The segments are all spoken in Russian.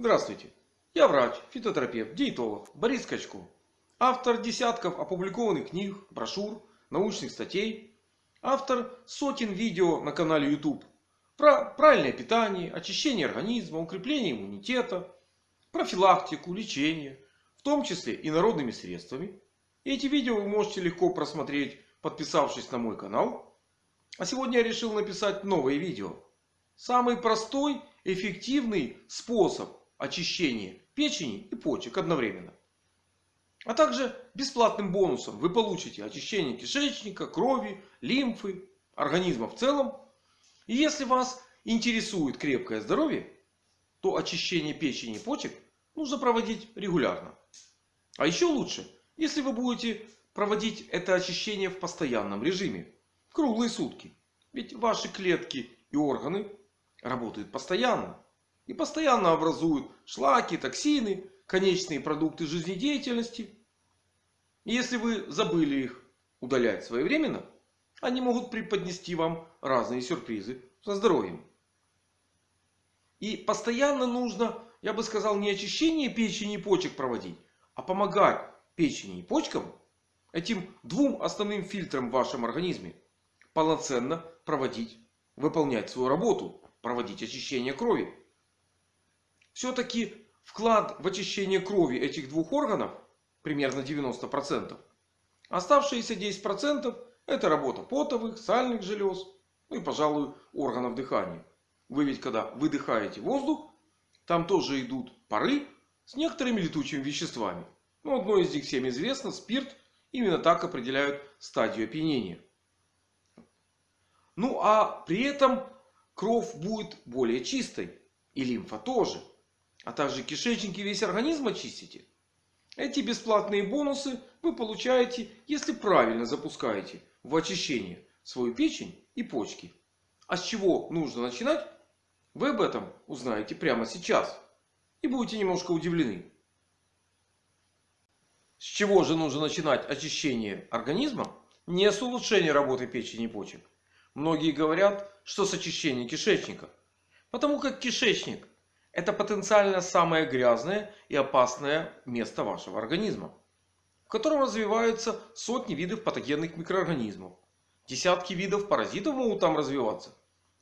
Здравствуйте! Я врач, фитотерапевт, диетолог Борис Качко. Автор десятков опубликованных книг, брошюр, научных статей. Автор сотен видео на канале YouTube про правильное питание, очищение организма, укрепление иммунитета, профилактику, лечение, в том числе и народными средствами. Эти видео вы можете легко просмотреть, подписавшись на мой канал. А сегодня я решил написать новое видео. Самый простой, эффективный способ очищения печени и почек одновременно. А также бесплатным бонусом вы получите очищение кишечника, крови, лимфы, организма в целом. И если вас интересует крепкое здоровье, то очищение печени и почек нужно проводить регулярно. А еще лучше, если вы будете проводить это очищение в постоянном режиме. Круглые сутки. Ведь ваши клетки и органы работают постоянно. И постоянно образуют шлаки, токсины, конечные продукты жизнедеятельности. И если вы забыли их удалять своевременно, они могут преподнести вам разные сюрпризы со здоровьем. И постоянно нужно, я бы сказал, не очищение печени и почек проводить, а помогать печени и почкам, этим двум основным фильтрам в вашем организме, полноценно проводить, выполнять свою работу, проводить очищение крови. Все-таки вклад в очищение крови этих двух органов примерно 90%. Оставшиеся 10% это работа потовых, сальных желез, ну и пожалуй органов дыхания. Вы ведь когда выдыхаете воздух, там тоже идут пары с некоторыми летучими веществами. Ну, одно из них всем известно, спирт. Именно так определяют стадию опьянения. Ну а при этом кровь будет более чистой. И лимфа тоже. А также кишечник и весь организм очистите. Эти бесплатные бонусы вы получаете, если правильно запускаете в очищение свою печень и почки. А с чего нужно начинать? Вы об этом узнаете прямо сейчас. И будете немножко удивлены. С чего же нужно начинать очищение организма? Не с улучшения работы печени и почек. Многие говорят, что с очищения кишечника. Потому как кишечник это потенциально самое грязное и опасное место вашего организма. В котором развиваются сотни видов патогенных микроорганизмов. Десятки видов паразитов могут там развиваться.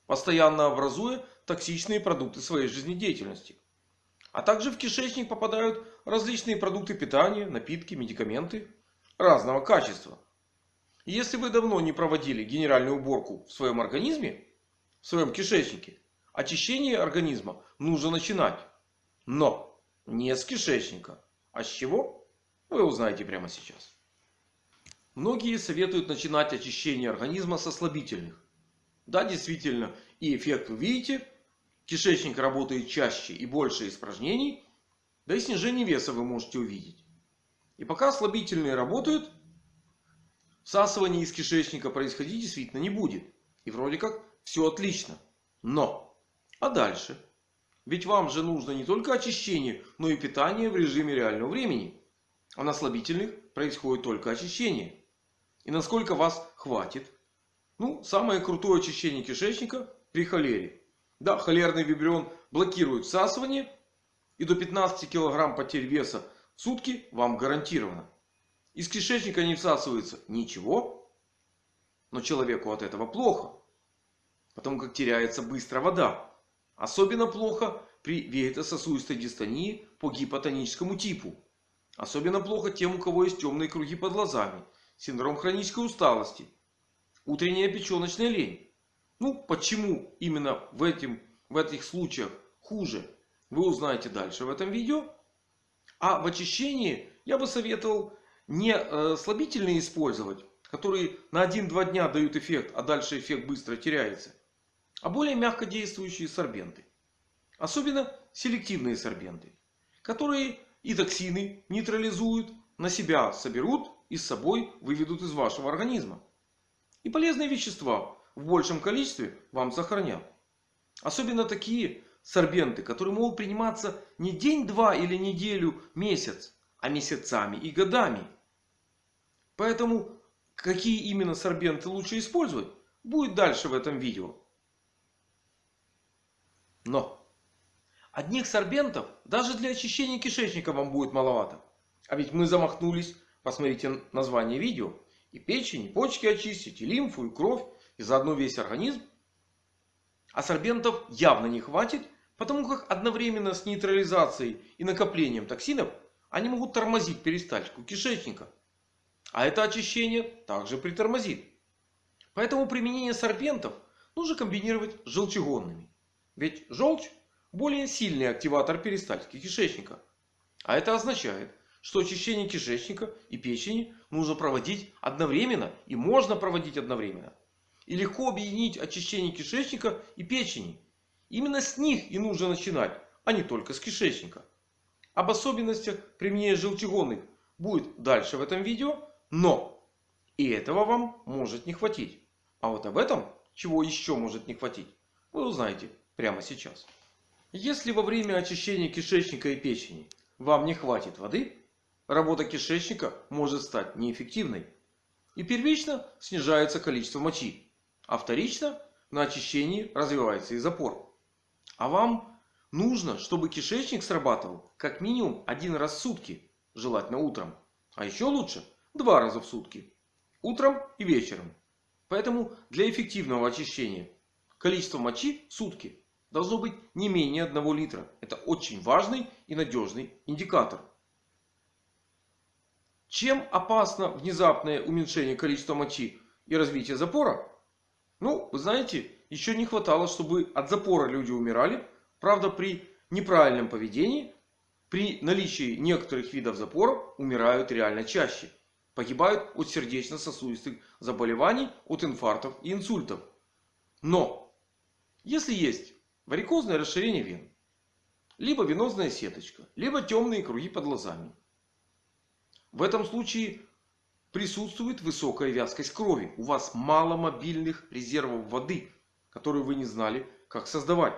Постоянно образуя токсичные продукты своей жизнедеятельности. А также в кишечник попадают различные продукты питания, напитки, медикаменты разного качества. Если вы давно не проводили генеральную уборку в своем организме, в своем кишечнике, очищение организма нужно начинать. Но не с кишечника. А с чего? Вы узнаете прямо сейчас. Многие советуют начинать очищение организма со слабительных. Да, действительно, и эффект вы видите. Кишечник работает чаще и больше испражнений. Да и снижение веса вы можете увидеть. И пока слабительные работают, всасывание из кишечника происходить действительно не будет. И вроде как все отлично. Но а дальше? Ведь вам же нужно не только очищение, но и питание в режиме реального времени. А на слабительных происходит только очищение. И насколько вас хватит? Ну, самое крутое очищение кишечника при холере. Да, холерный вибрион блокирует всасывание. И до 15 кг потерь веса в сутки вам гарантировано. Из кишечника не всасывается ничего. Но человеку от этого плохо. Потому как теряется быстро вода. Особенно плохо при вегетососудистой дистонии по гипотоническому типу. Особенно плохо тем, у кого есть темные круги под глазами, синдром хронической усталости, утренняя печеночная лень. Ну, почему именно в, этим, в этих случаях хуже, вы узнаете дальше в этом видео. А в очищении я бы советовал не э, слабительные использовать, которые на 1-2 дня дают эффект, а дальше эффект быстро теряется а более мягко действующие сорбенты. Особенно селективные сорбенты, которые и токсины нейтрализуют, на себя соберут и с собой выведут из вашего организма. И полезные вещества в большем количестве вам сохранят. Особенно такие сорбенты, которые могут приниматься не день-два или неделю, месяц, а месяцами и годами. Поэтому какие именно сорбенты лучше использовать, будет дальше в этом видео. Но Одних сорбентов даже для очищения кишечника вам будет маловато. А ведь мы замахнулись, посмотрите название видео, и печень, и почки очистить, и лимфу, и кровь, и заодно весь организм. А сорбентов явно не хватит, потому как одновременно с нейтрализацией и накоплением токсинов они могут тормозить перистальтику кишечника. А это очищение также притормозит. Поэтому применение сорбентов нужно комбинировать с желчегонными. Ведь желчь более сильный активатор перистальтики кишечника. А это означает, что очищение кишечника и печени нужно проводить одновременно и можно проводить одновременно. И легко объединить очищение кишечника и печени. Именно с них и нужно начинать, а не только с кишечника. Об особенностях применения желчегонных будет дальше в этом видео. Но и этого вам может не хватить. А вот об этом, чего еще может не хватить, вы узнаете прямо сейчас. Если во время очищения кишечника и печени вам не хватит воды, работа кишечника может стать неэффективной. И первично снижается количество мочи. А вторично на очищении развивается и запор. А вам нужно, чтобы кишечник срабатывал как минимум один раз в сутки. Желательно утром. А еще лучше два раза в сутки. Утром и вечером. Поэтому для эффективного очищения количество мочи в сутки должно быть не менее 1 литра. Это очень важный и надежный индикатор. Чем опасно внезапное уменьшение количества мочи и развитие запора? Ну, вы знаете, еще не хватало, чтобы от запора люди умирали. Правда, при неправильном поведении, при наличии некоторых видов запора умирают реально чаще. Погибают от сердечно-сосудистых заболеваний, от инфарктов и инсультов. Но, если есть варикозное расширение вен, либо венозная сеточка, либо темные круги под глазами. В этом случае присутствует высокая вязкость крови. У вас мало мобильных резервов воды, которые вы не знали, как создавать.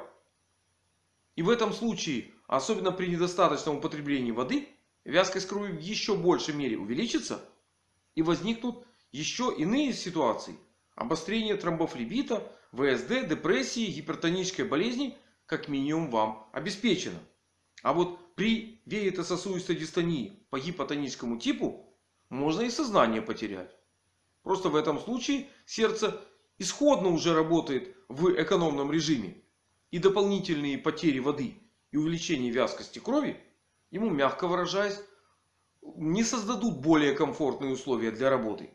И в этом случае, особенно при недостаточном употреблении воды, вязкость крови в еще большей мере увеличится. И возникнут еще иные ситуации. Обострение тромбофлебита, ВСД, депрессии, гипертонической болезни как минимум вам обеспечено. А вот при веетососудистой дистонии по гипотоническому типу можно и сознание потерять. Просто в этом случае сердце исходно уже работает в экономном режиме. И дополнительные потери воды и увеличение вязкости крови ему, мягко выражаясь, не создадут более комфортные условия для работы.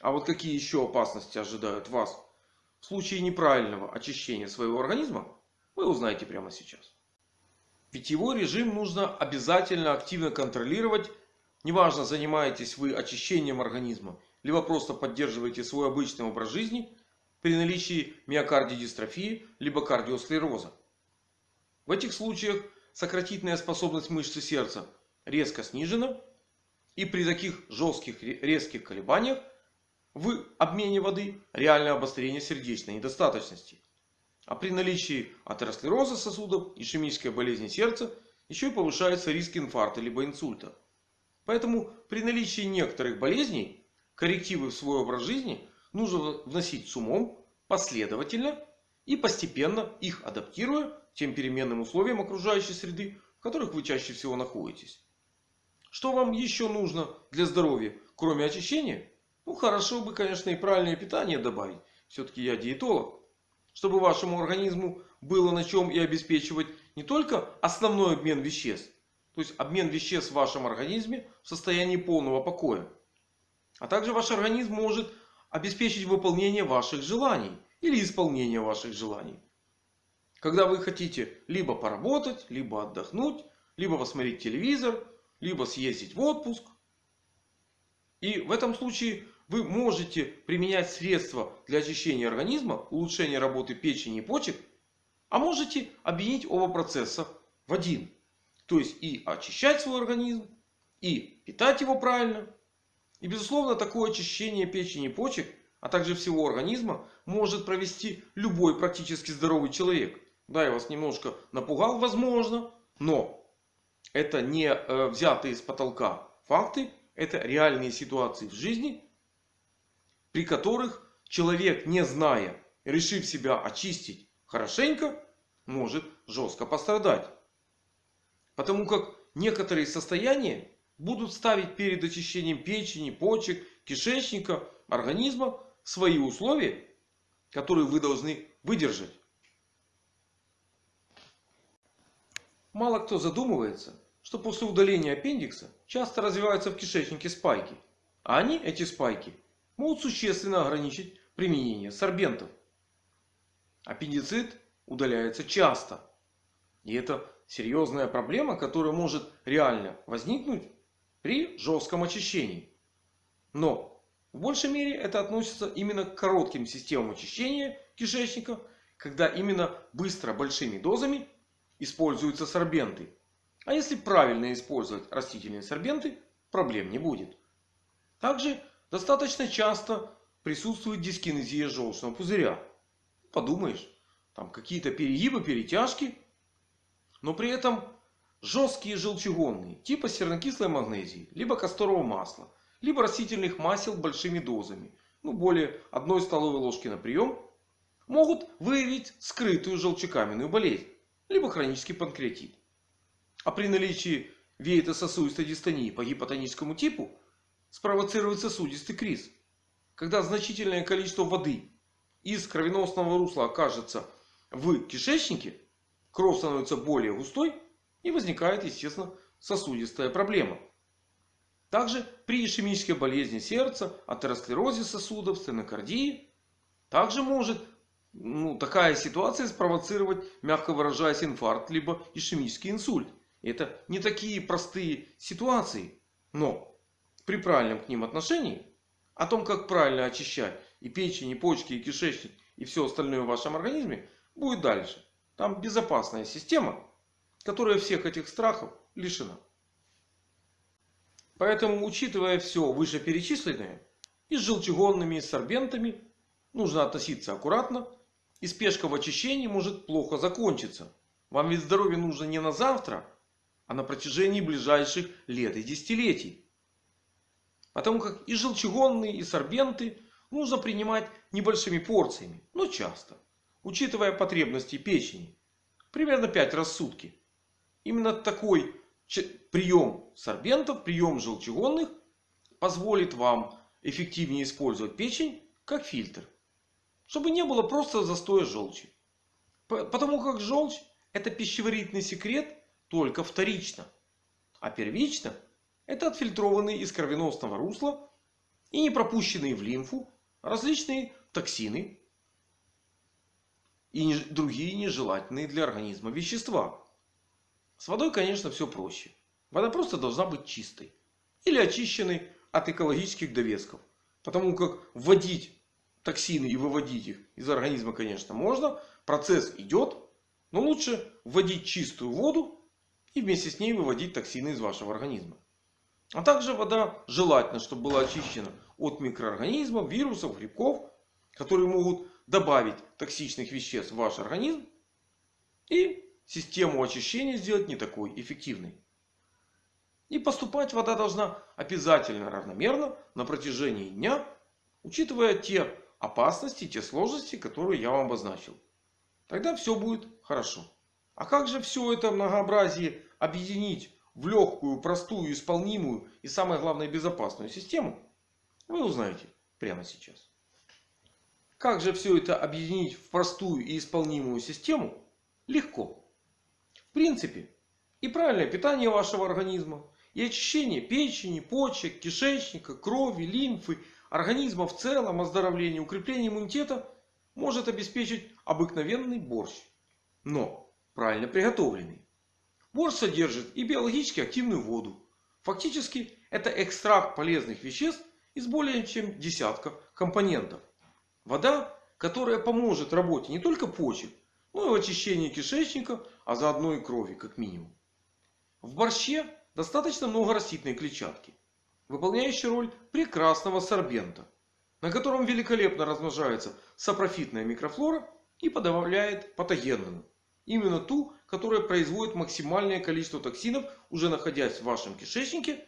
А вот какие еще опасности ожидают вас в случае неправильного очищения своего организма, вы узнаете прямо сейчас. Питьевой режим нужно обязательно активно контролировать. Неважно, занимаетесь вы очищением организма, либо просто поддерживаете свой обычный образ жизни при наличии миокардиодистрофии, либо кардиосклероза. В этих случаях сократительная способность мышцы сердца резко снижена. И при таких жестких резких колебаниях в обмене воды реальное обострение сердечной недостаточности. А при наличии атеросклероза сосудов, ишемической болезни сердца, еще и повышается риск инфаркта либо инсульта. Поэтому при наличии некоторых болезней коррективы в свой образ жизни нужно вносить с умом, последовательно и постепенно их адаптируя тем переменным условиям окружающей среды, в которых вы чаще всего находитесь. Что вам еще нужно для здоровья, кроме очищения? Ну, хорошо бы, конечно, и правильное питание добавить. Все-таки я диетолог. Чтобы вашему организму было на чем и обеспечивать не только основной обмен веществ. То есть обмен веществ в вашем организме в состоянии полного покоя. А также ваш организм может обеспечить выполнение ваших желаний. Или исполнение ваших желаний. Когда вы хотите либо поработать, либо отдохнуть, либо посмотреть телевизор, либо съездить в отпуск. И в этом случае вы можете применять средства для очищения организма, улучшения работы печени и почек. А можете объединить оба процесса в один. То есть и очищать свой организм, и питать его правильно. И безусловно такое очищение печени и почек, а также всего организма может провести любой практически здоровый человек. Да, я вас немножко напугал, возможно. Но это не э, взятые с потолка факты. Это реальные ситуации в жизни, при которых человек, не зная, решив себя очистить хорошенько, может жестко пострадать. Потому как некоторые состояния будут ставить перед очищением печени, почек, кишечника, организма свои условия, которые вы должны выдержать. Мало кто задумывается, что после удаления аппендикса часто развиваются в кишечнике спайки. А они, эти спайки, могут существенно ограничить применение сорбентов. Аппендицит удаляется часто. И это серьезная проблема, которая может реально возникнуть при жестком очищении. Но в большей мере это относится именно к коротким системам очищения кишечника, когда именно быстро большими дозами используются сорбенты. А если правильно использовать растительные сорбенты, проблем не будет. Также достаточно часто присутствует дискинезия желчного пузыря. Подумаешь, там какие-то перегибы, перетяжки. Но при этом жесткие желчегонные, типа сернокислой магнезии, либо касторового масла, либо растительных масел большими дозами, ну более 1 столовой ложки на прием, могут выявить скрытую желчекаменную болезнь, либо хронический панкреатит. А при наличии веето-сосудистой дистонии по гипотоническому типу спровоцировать сосудистый криз. Когда значительное количество воды из кровеносного русла окажется в кишечнике, кровь становится более густой и возникает, естественно, сосудистая проблема. Также при ишемической болезни сердца, атеросклерозе сосудов, стенокардии, также может ну, такая ситуация спровоцировать, мягко выражаясь, инфаркт, либо ишемический инсульт. Это не такие простые ситуации. Но при правильном к ним отношении, о том, как правильно очищать и печень, и почки, и кишечник, и все остальное в вашем организме, будет дальше. Там безопасная система, которая всех этих страхов лишена. Поэтому, учитывая все вышеперечисленное, и с желчегонными, и с сорбентами, нужно относиться аккуратно. И спешка в очищении может плохо закончиться. Вам ведь здоровье нужно не на завтра, а на протяжении ближайших лет и десятилетий. Потому как и желчегонные, и сорбенты нужно принимать небольшими порциями, но часто. Учитывая потребности печени. Примерно 5 раз в сутки. Именно такой прием сорбентов, прием желчегонных позволит вам эффективнее использовать печень как фильтр. Чтобы не было просто застоя желчи. Потому как желчь это пищеварительный секрет только вторично. А первично это отфильтрованные из кровеносного русла и не пропущенные в лимфу различные токсины и другие нежелательные для организма вещества. С водой, конечно, все проще. Вода просто должна быть чистой. Или очищенной от экологических довесков. Потому как вводить токсины и выводить их из организма, конечно, можно. Процесс идет. Но лучше вводить чистую воду и вместе с ней выводить токсины из вашего организма. А также вода желательно, чтобы была очищена от микроорганизмов, вирусов, грибков, которые могут добавить токсичных веществ в ваш организм. И систему очищения сделать не такой эффективной. И поступать вода должна обязательно равномерно на протяжении дня, учитывая те опасности, те сложности, которые я вам обозначил. Тогда все будет хорошо. А как же все это многообразие объединить в легкую, простую, исполнимую и самое главное безопасную систему, вы узнаете прямо сейчас. Как же все это объединить в простую и исполнимую систему? Легко. В принципе, и правильное питание вашего организма, и очищение печени, почек, кишечника, крови, лимфы, организма в целом, оздоровление, укрепление иммунитета может обеспечить обыкновенный борщ. Но правильно приготовленный. Борщ содержит и биологически активную воду. Фактически это экстракт полезных веществ из более чем десятков компонентов. Вода, которая поможет работе не только почек, но и в очищении кишечника, а заодно и крови как минимум. В борще достаточно много растительной клетчатки, выполняющей роль прекрасного сорбента, на котором великолепно размножается сапрофитная микрофлора и подавляет патогенную. Именно ту, которая производит максимальное количество токсинов, уже находясь в вашем кишечнике,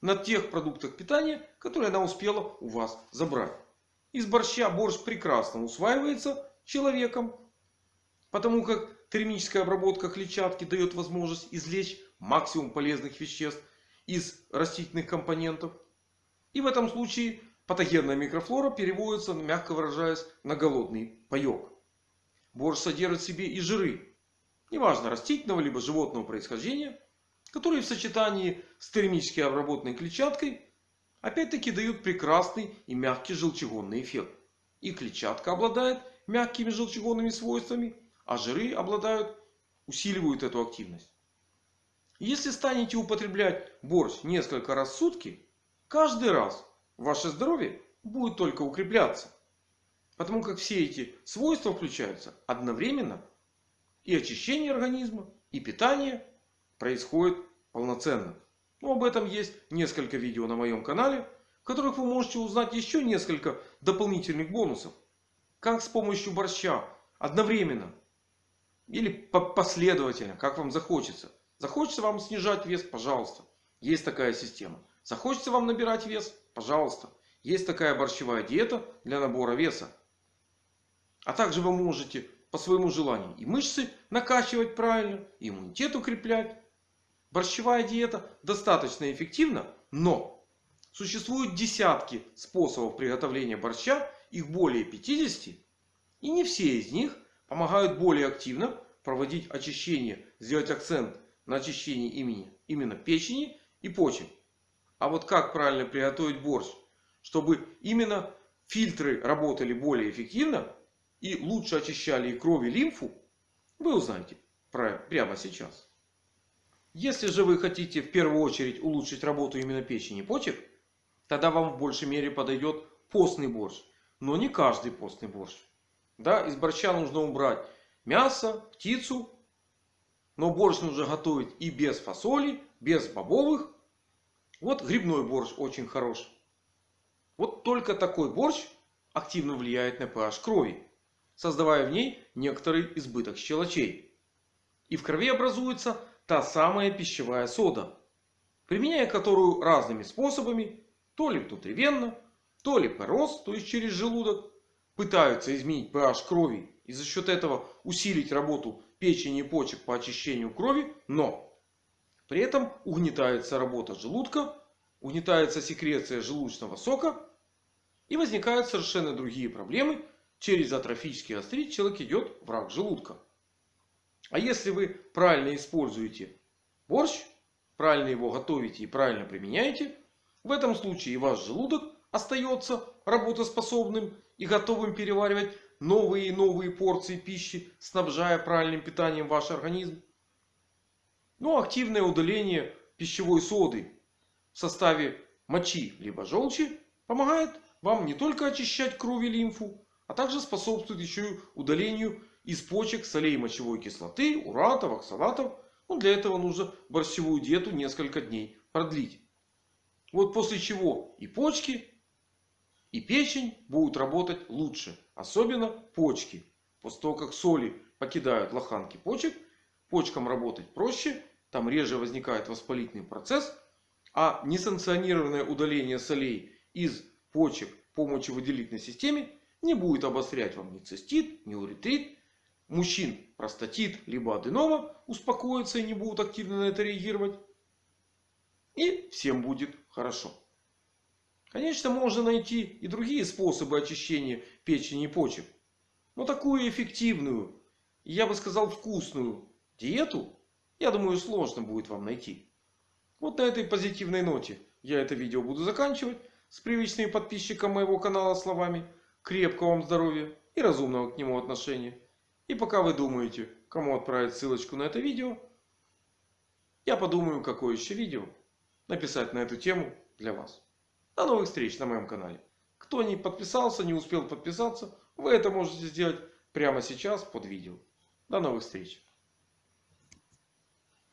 на тех продуктах питания, которые она успела у вас забрать. Из борща борщ прекрасно усваивается человеком, потому как термическая обработка клетчатки дает возможность извлечь максимум полезных веществ из растительных компонентов. И в этом случае патогенная микрофлора переводится, мягко выражаясь, на голодный паек. Борщ содержит в себе и жиры, неважно растительного либо животного происхождения, которые в сочетании с термически обработанной клетчаткой опять-таки дают прекрасный и мягкий желчегонный эффект. И клетчатка обладает мягкими желчегонными свойствами, а жиры обладают, усиливают эту активность. Если станете употреблять борщ несколько раз в сутки, каждый раз ваше здоровье будет только укрепляться. Потому как все эти свойства включаются одновременно. И очищение организма, и питание происходит полноценно. Но об этом есть несколько видео на моем канале, в которых вы можете узнать еще несколько дополнительных бонусов. Как с помощью борща одновременно или последовательно, как вам захочется. Захочется вам снижать вес, пожалуйста. Есть такая система. Захочется вам набирать вес, пожалуйста. Есть такая борщевая диета для набора веса. А также вы можете по своему желанию и мышцы накачивать правильно, и иммунитет укреплять. Борщевая диета достаточно эффективна, но существуют десятки способов приготовления борща, их более 50. И не все из них помогают более активно проводить очищение, сделать акцент на очищении имени, именно печени и почек. А вот как правильно приготовить борщ, чтобы именно фильтры работали более эффективно и лучше очищали и кровь и лимфу, вы узнаете прямо сейчас. Если же вы хотите в первую очередь улучшить работу именно печени и почек, тогда вам в большей мере подойдет постный борщ. Но не каждый постный борщ. Да, из борща нужно убрать мясо, птицу. Но борщ нужно готовить и без фасоли, без бобовых. Вот грибной борщ очень хорош. Вот только такой борщ активно влияет на pH крови, создавая в ней некоторый избыток щелочей. И в крови образуется та самая пищевая сода, применяя которую разными способами, то ли внутривенно, то ли порос, то есть через желудок, пытаются изменить pH крови и за счет этого усилить работу печени и почек по очищению крови, но при этом угнетается работа желудка, угнетается секреция желудочного сока и возникают совершенно другие проблемы. Через атрофический астрит человек идет в рак желудка. А если вы правильно используете борщ, правильно его готовите и правильно применяете, в этом случае ваш желудок остается работоспособным и готовым переваривать новые и новые порции пищи, снабжая правильным питанием ваш организм. Но ну, активное удаление пищевой соды в составе мочи либо желчи помогает вам не только очищать кровь и лимфу, а также способствует еще и удалению из почек солей мочевой кислоты, уратов, оксалатов. Ну, для этого нужно борщевую диету несколько дней продлить. Вот после чего и почки, и печень будут работать лучше. Особенно почки. После того, как соли покидают лоханки почек, почкам работать проще. Там реже возникает воспалительный процесс. А несанкционированное удаление солей из почек по мочевыделительной системе не будет обострять вам ни цистит, ни уретрит, мужчин простатит либо аденома успокоится и не будут активно на это реагировать. И всем будет хорошо. Конечно, можно найти и другие способы очищения печени и почек. Но такую эффективную, я бы сказал вкусную диету, я думаю, сложно будет вам найти. Вот на этой позитивной ноте я это видео буду заканчивать. С привычными подписчикам моего канала словами крепкого вам здоровья и разумного к нему отношения. И пока вы думаете, кому отправить ссылочку на это видео, я подумаю, какое еще видео написать на эту тему для вас. До новых встреч на моем канале. Кто не подписался, не успел подписаться, вы это можете сделать прямо сейчас под видео. До новых встреч.